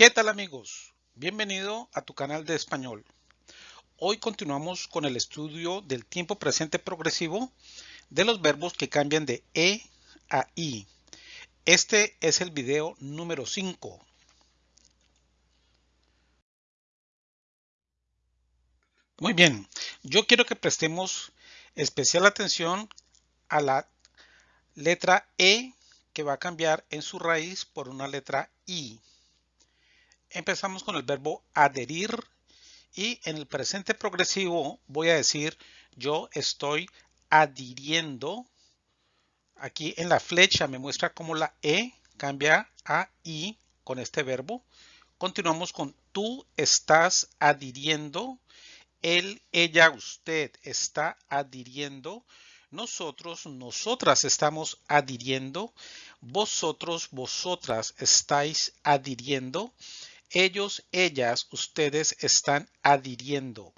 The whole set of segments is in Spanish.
¿Qué tal amigos? Bienvenido a tu canal de español. Hoy continuamos con el estudio del tiempo presente progresivo de los verbos que cambian de E a I. Este es el video número 5. Muy bien, yo quiero que prestemos especial atención a la letra E que va a cambiar en su raíz por una letra I. Empezamos con el verbo adherir y en el presente progresivo voy a decir yo estoy adhiriendo. Aquí en la flecha me muestra cómo la E cambia a I con este verbo. Continuamos con tú estás adhiriendo. Él, ella, usted está adhiriendo. Nosotros, nosotras estamos adhiriendo. Vosotros, vosotras estáis adhiriendo. Ellos, ellas, ustedes están adhiriendo.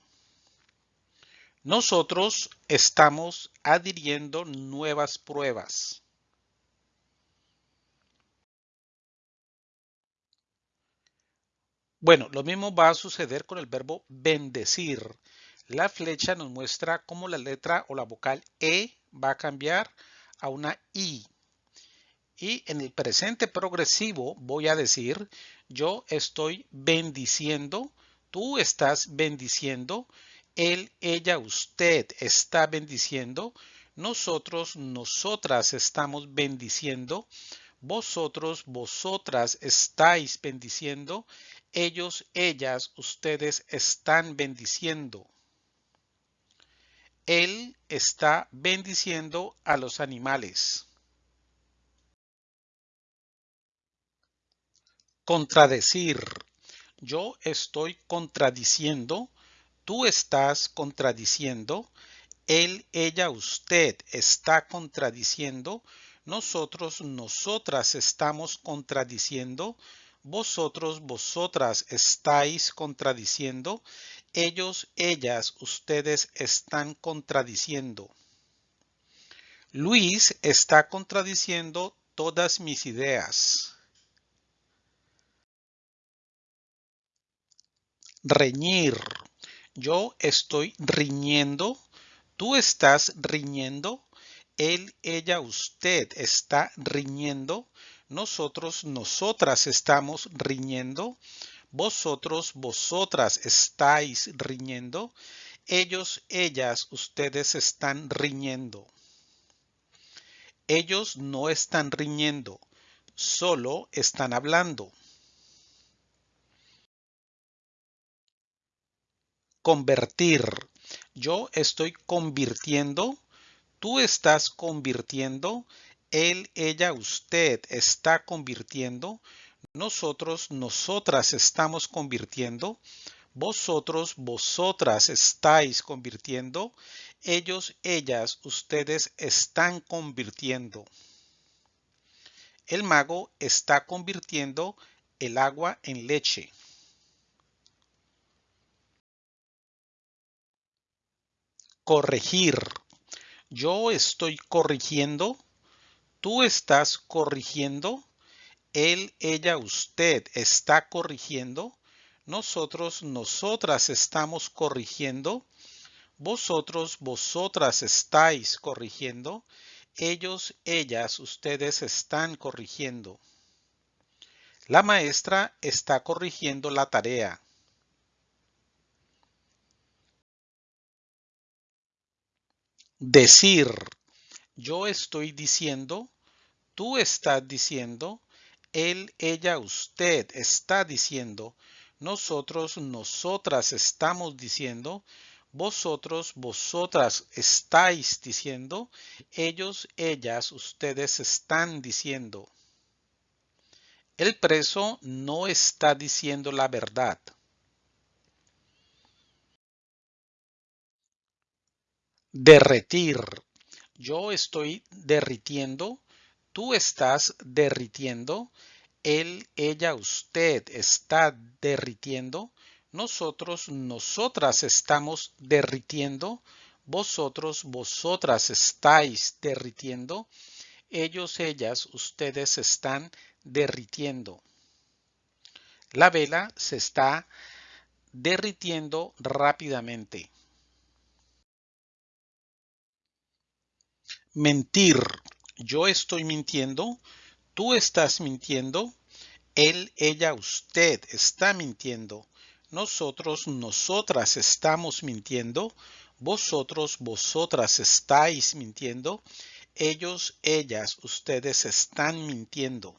Nosotros estamos adhiriendo nuevas pruebas. Bueno, lo mismo va a suceder con el verbo bendecir. La flecha nos muestra cómo la letra o la vocal E va a cambiar a una I. Y en el presente progresivo voy a decir, yo estoy bendiciendo, tú estás bendiciendo, él, ella, usted está bendiciendo, nosotros, nosotras estamos bendiciendo, vosotros, vosotras estáis bendiciendo, ellos, ellas, ustedes están bendiciendo. Él está bendiciendo a los animales. Contradecir. Yo estoy contradiciendo. Tú estás contradiciendo. Él, ella, usted está contradiciendo. Nosotros, nosotras estamos contradiciendo. Vosotros, vosotras estáis contradiciendo. Ellos, ellas, ustedes están contradiciendo. Luis está contradiciendo todas mis ideas. Reñir. Yo estoy riñendo, tú estás riñendo, él, ella, usted está riñendo, nosotros, nosotras estamos riñendo, vosotros, vosotras estáis riñendo, ellos, ellas, ustedes están riñendo. Ellos no están riñendo, solo están hablando. Convertir. Yo estoy convirtiendo. Tú estás convirtiendo. Él, ella, usted está convirtiendo. Nosotros, nosotras estamos convirtiendo. Vosotros, vosotras estáis convirtiendo. Ellos, ellas, ustedes están convirtiendo. El mago está convirtiendo el agua en leche. Corregir. Yo estoy corrigiendo. Tú estás corrigiendo. Él, ella, usted está corrigiendo. Nosotros, nosotras estamos corrigiendo. Vosotros, vosotras estáis corrigiendo. Ellos, ellas, ustedes están corrigiendo. La maestra está corrigiendo la tarea. Decir. Yo estoy diciendo, tú estás diciendo, él, ella, usted está diciendo, nosotros, nosotras estamos diciendo, vosotros, vosotras estáis diciendo, ellos, ellas, ustedes están diciendo. El preso no está diciendo la verdad. Derretir. Yo estoy derritiendo. Tú estás derritiendo. Él, ella, usted está derritiendo. Nosotros, nosotras estamos derritiendo. Vosotros, vosotras estáis derritiendo. Ellos, ellas, ustedes están derritiendo. La vela se está derritiendo rápidamente. Mentir. Yo estoy mintiendo. Tú estás mintiendo. Él, ella, usted está mintiendo. Nosotros, nosotras estamos mintiendo. Vosotros, vosotras estáis mintiendo. Ellos, ellas, ustedes están mintiendo.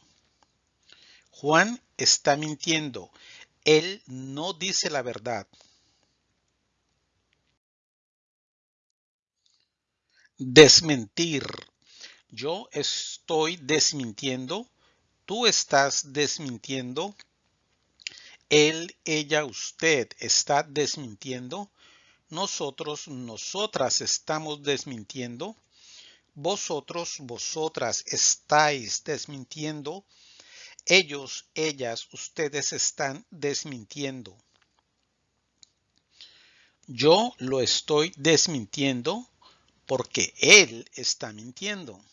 Juan está mintiendo. Él no dice la verdad. Desmentir. Yo estoy desmintiendo. Tú estás desmintiendo. Él, ella, usted está desmintiendo. Nosotros, nosotras estamos desmintiendo. Vosotros, vosotras estáis desmintiendo. Ellos, ellas, ustedes están desmintiendo. Yo lo estoy desmintiendo porque él está mintiendo.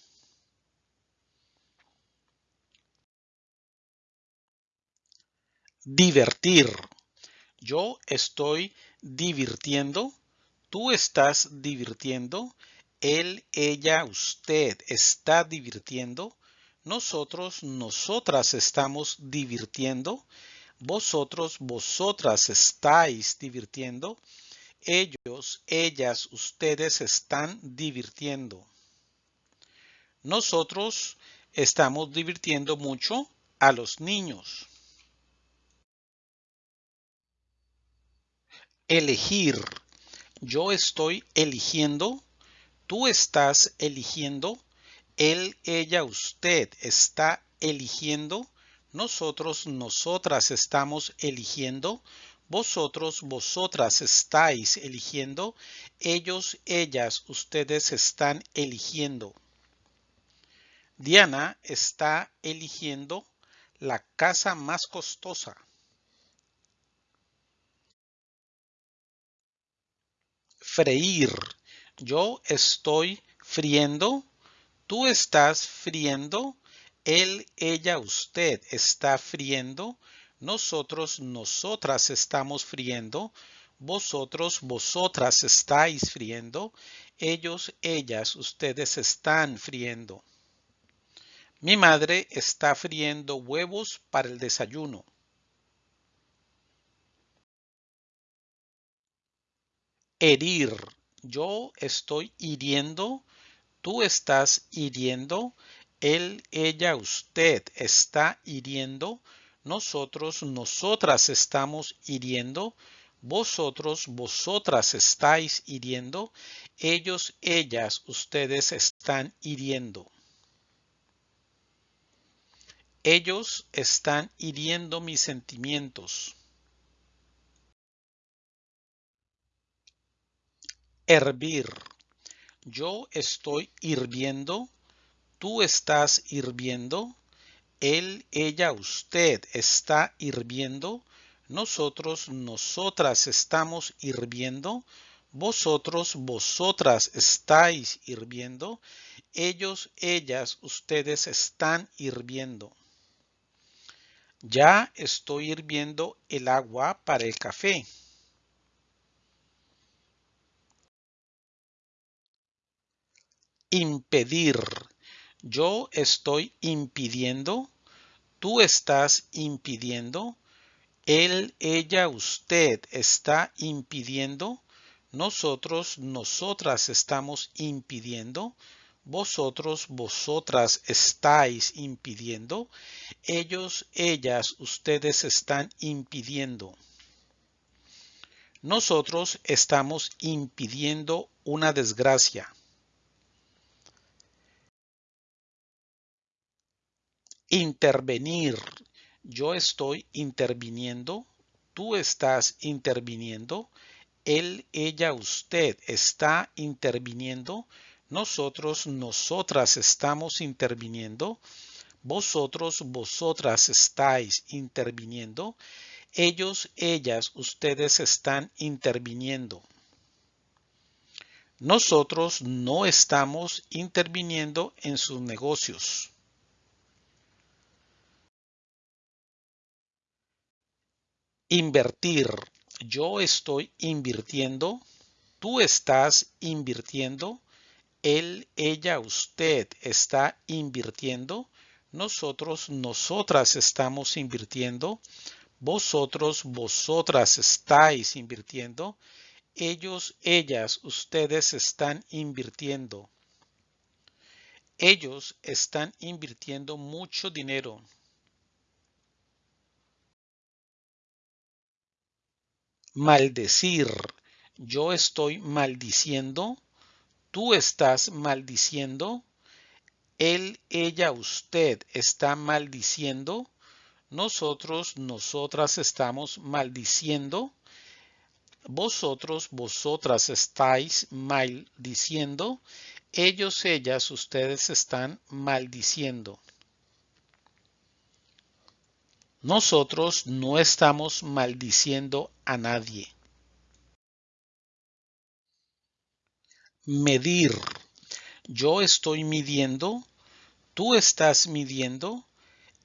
Divertir. Yo estoy divirtiendo. Tú estás divirtiendo. Él, ella, usted está divirtiendo. Nosotros, nosotras estamos divirtiendo. Vosotros, vosotras estáis divirtiendo. Ellos, ellas, ustedes están divirtiendo. Nosotros estamos divirtiendo mucho a los niños. Elegir. Yo estoy eligiendo. Tú estás eligiendo. Él, ella, usted está eligiendo. Nosotros, nosotras estamos eligiendo. Vosotros, vosotras estáis eligiendo. Ellos, ellas, ustedes están eligiendo. Diana está eligiendo la casa más costosa. Freír. Yo estoy friendo. Tú estás friendo. Él, ella, usted está friendo. Nosotros, nosotras estamos friendo. Vosotros, vosotras estáis friendo. Ellos, ellas, ustedes están friendo. Mi madre está friendo huevos para el desayuno. Herir. Yo estoy hiriendo. Tú estás hiriendo. Él, ella, usted está hiriendo nosotros, nosotras estamos hiriendo, vosotros, vosotras estáis hiriendo, ellos, ellas, ustedes están hiriendo. Ellos están hiriendo mis sentimientos. Hervir. Yo estoy hirviendo, tú estás hirviendo, él, ella, usted está hirviendo. Nosotros, nosotras estamos hirviendo. Vosotros, vosotras estáis hirviendo. Ellos, ellas, ustedes están hirviendo. Ya estoy hirviendo el agua para el café. Impedir. Yo estoy impidiendo, tú estás impidiendo, él, ella, usted está impidiendo, nosotros, nosotras estamos impidiendo, vosotros, vosotras estáis impidiendo, ellos, ellas, ustedes están impidiendo. Nosotros estamos impidiendo una desgracia. Intervenir. Yo estoy interviniendo. Tú estás interviniendo. Él, ella, usted está interviniendo. Nosotros, nosotras estamos interviniendo. Vosotros, vosotras estáis interviniendo. Ellos, ellas, ustedes están interviniendo. Nosotros no estamos interviniendo en sus negocios. Invertir. Yo estoy invirtiendo. Tú estás invirtiendo. Él, ella, usted está invirtiendo. Nosotros, nosotras estamos invirtiendo. Vosotros, vosotras estáis invirtiendo. Ellos, ellas, ustedes están invirtiendo. Ellos están invirtiendo mucho dinero. Maldecir. Yo estoy maldiciendo. Tú estás maldiciendo. Él, ella, usted está maldiciendo. Nosotros, nosotras estamos maldiciendo. Vosotros, vosotras estáis maldiciendo. Ellos, ellas, ustedes están maldiciendo. Nosotros no estamos maldiciendo a nadie. Medir. Yo estoy midiendo. Tú estás midiendo.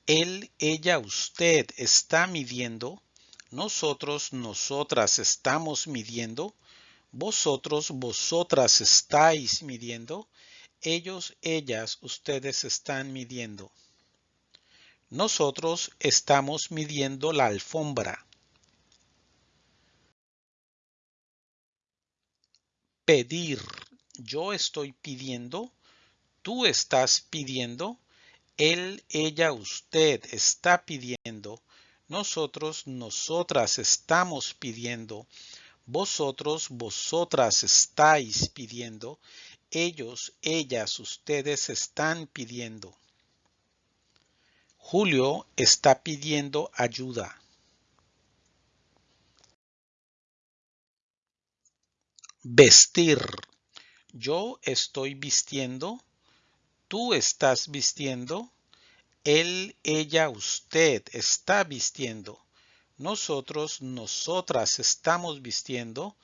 Él, ella, usted está midiendo. Nosotros, nosotras estamos midiendo. Vosotros, vosotras estáis midiendo. Ellos, ellas, ustedes están midiendo. Nosotros estamos midiendo la alfombra. Pedir. Yo estoy pidiendo. Tú estás pidiendo. Él, ella, usted está pidiendo. Nosotros, nosotras estamos pidiendo. Vosotros, vosotras estáis pidiendo. Ellos, ellas, ustedes están pidiendo. Julio está pidiendo ayuda. Vestir. Yo estoy vistiendo. Tú estás vistiendo. Él, ella, usted está vistiendo. Nosotros, nosotras estamos vistiendo.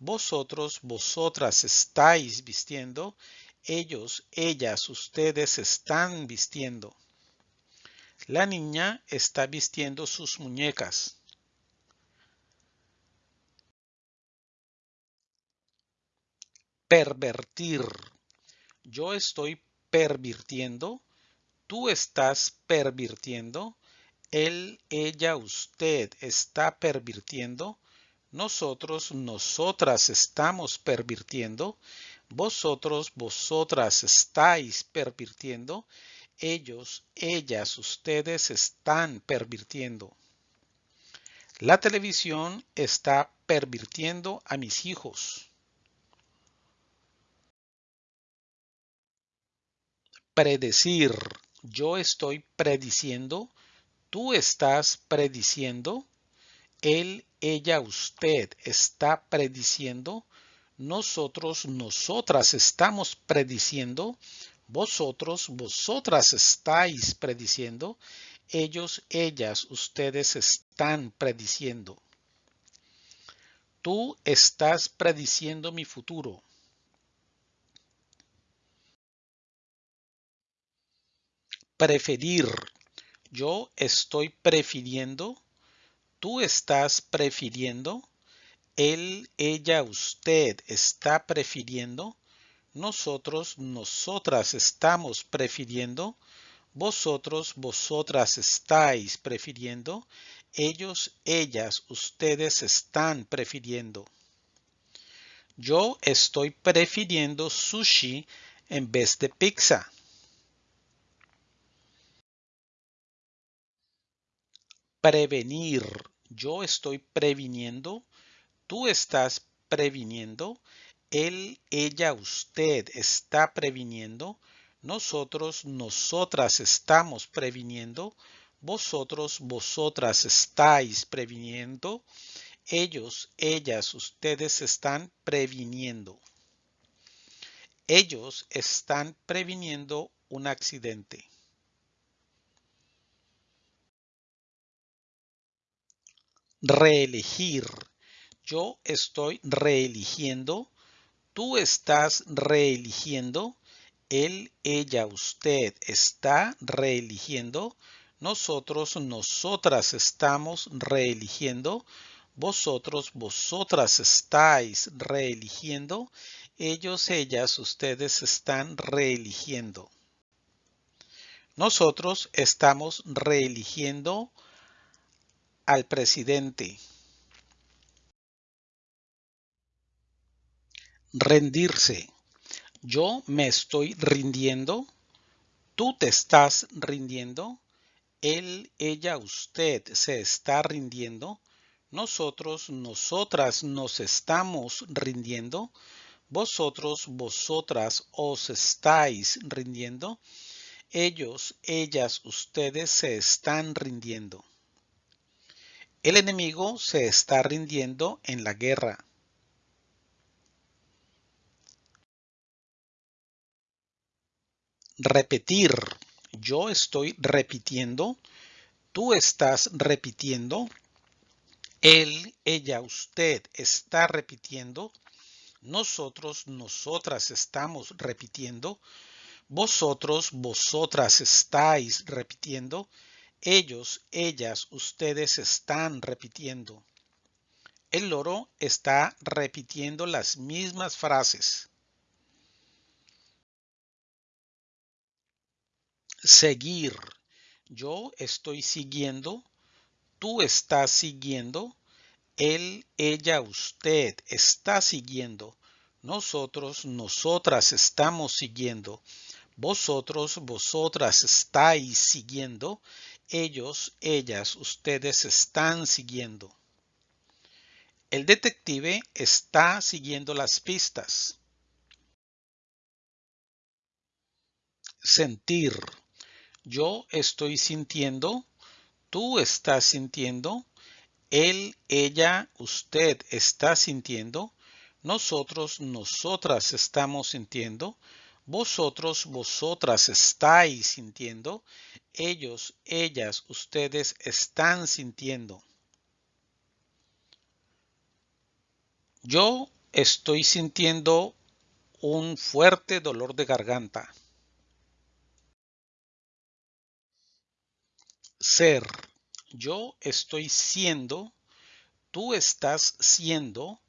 Vosotros, vosotras estáis vistiendo. Ellos, ellas, ustedes están vistiendo. La niña está vistiendo sus muñecas. Pervertir. Yo estoy pervirtiendo. Tú estás pervirtiendo. Él, ella, usted está pervirtiendo. Nosotros, nosotras estamos pervirtiendo. Vosotros, vosotras estáis pervirtiendo ellos, ellas, ustedes están pervirtiendo. La televisión está pervirtiendo a mis hijos. Predecir. Yo estoy prediciendo. Tú estás prediciendo. Él, ella, usted está prediciendo. Nosotros, nosotras estamos prediciendo. Vosotros, vosotras estáis prediciendo. Ellos, ellas, ustedes están prediciendo. Tú estás prediciendo mi futuro. Preferir. Yo estoy prefiriendo. Tú estás prefiriendo. Él, ella, usted está prefiriendo. Nosotros, nosotras estamos prefiriendo. Vosotros, vosotras estáis prefiriendo. Ellos, ellas, ustedes están prefiriendo. Yo estoy prefiriendo sushi en vez de pizza. Prevenir. Yo estoy previniendo. Tú estás previniendo. Él, ella, usted está previniendo. Nosotros, nosotras estamos previniendo. Vosotros, vosotras estáis previniendo. Ellos, ellas, ustedes están previniendo. Ellos están previniendo un accidente. Reelegir. Yo estoy reeligiendo tú estás reeligiendo, él, ella, usted está reeligiendo, nosotros, nosotras estamos reeligiendo, vosotros, vosotras estáis reeligiendo, ellos, ellas, ustedes están reeligiendo. Nosotros estamos reeligiendo al presidente. Rendirse. Yo me estoy rindiendo. Tú te estás rindiendo. Él, ella, usted se está rindiendo. Nosotros, nosotras nos estamos rindiendo. Vosotros, vosotras os estáis rindiendo. Ellos, ellas, ustedes se están rindiendo. El enemigo se está rindiendo en la guerra. Repetir. Yo estoy repitiendo. Tú estás repitiendo. Él, ella, usted está repitiendo. Nosotros, nosotras estamos repitiendo. Vosotros, vosotras estáis repitiendo. Ellos, ellas, ustedes están repitiendo. El loro está repitiendo las mismas frases. Seguir. Yo estoy siguiendo. Tú estás siguiendo. Él, ella, usted está siguiendo. Nosotros, nosotras estamos siguiendo. Vosotros, vosotras estáis siguiendo. Ellos, ellas, ustedes están siguiendo. El detective está siguiendo las pistas. Sentir. Yo estoy sintiendo, tú estás sintiendo, él, ella, usted está sintiendo, nosotros, nosotras estamos sintiendo, vosotros, vosotras estáis sintiendo, ellos, ellas, ustedes están sintiendo. Yo estoy sintiendo un fuerte dolor de garganta. Ser. Yo estoy siendo, tú estás siendo,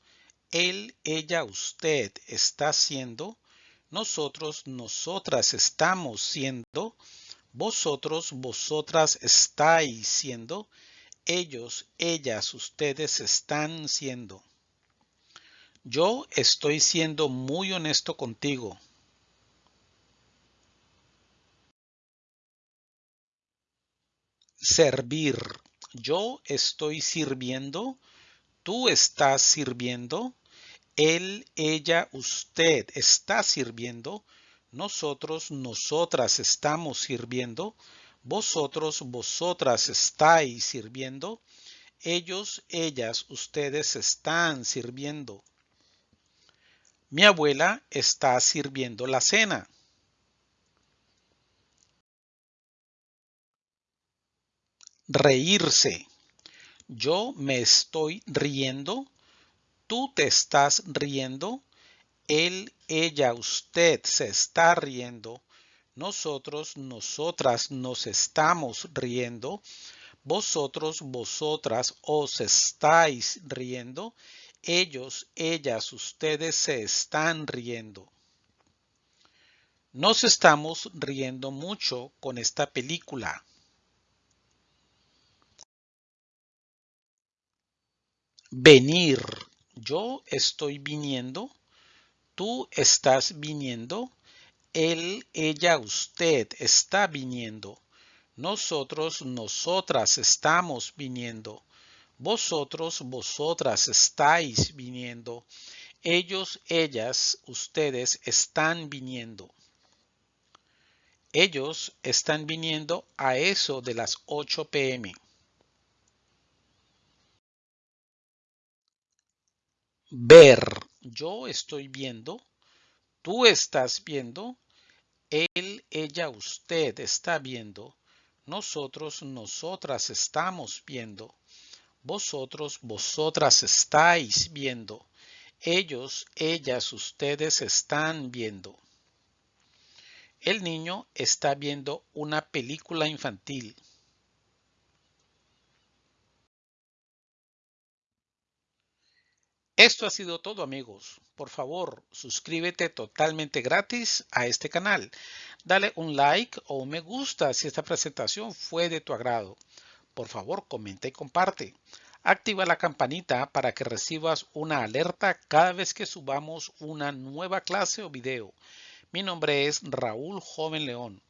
él, ella, usted está siendo, nosotros, nosotras estamos siendo, vosotros, vosotras estáis siendo, ellos, ellas, ustedes están siendo. Yo estoy siendo muy honesto contigo. Servir. Yo estoy sirviendo, tú estás sirviendo, él, ella, usted está sirviendo, nosotros, nosotras estamos sirviendo, vosotros, vosotras estáis sirviendo, ellos, ellas, ustedes están sirviendo. Mi abuela está sirviendo la cena. Reírse. Yo me estoy riendo, tú te estás riendo, él, ella, usted se está riendo, nosotros, nosotras nos estamos riendo, vosotros, vosotras os estáis riendo, ellos, ellas, ustedes se están riendo. Nos estamos riendo mucho con esta película. Venir. Yo estoy viniendo, tú estás viniendo, él, ella, usted está viniendo, nosotros, nosotras estamos viniendo, vosotros, vosotras estáis viniendo, ellos, ellas, ustedes están viniendo. Ellos están viniendo a eso de las 8 pm. Ver. Yo estoy viendo, tú estás viendo, él, ella, usted está viendo, nosotros, nosotras estamos viendo, vosotros, vosotras estáis viendo, ellos, ellas, ustedes están viendo. El niño está viendo una película infantil. Esto ha sido todo amigos. Por favor, suscríbete totalmente gratis a este canal. Dale un like o un me gusta si esta presentación fue de tu agrado. Por favor, comenta y comparte. Activa la campanita para que recibas una alerta cada vez que subamos una nueva clase o video. Mi nombre es Raúl Joven León.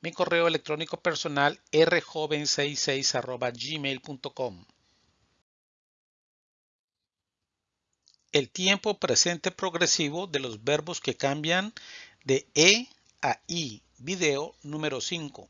Mi correo electrónico personal rjoven66 gmail.com. El tiempo presente progresivo de los verbos que cambian de E a I. Video número 5.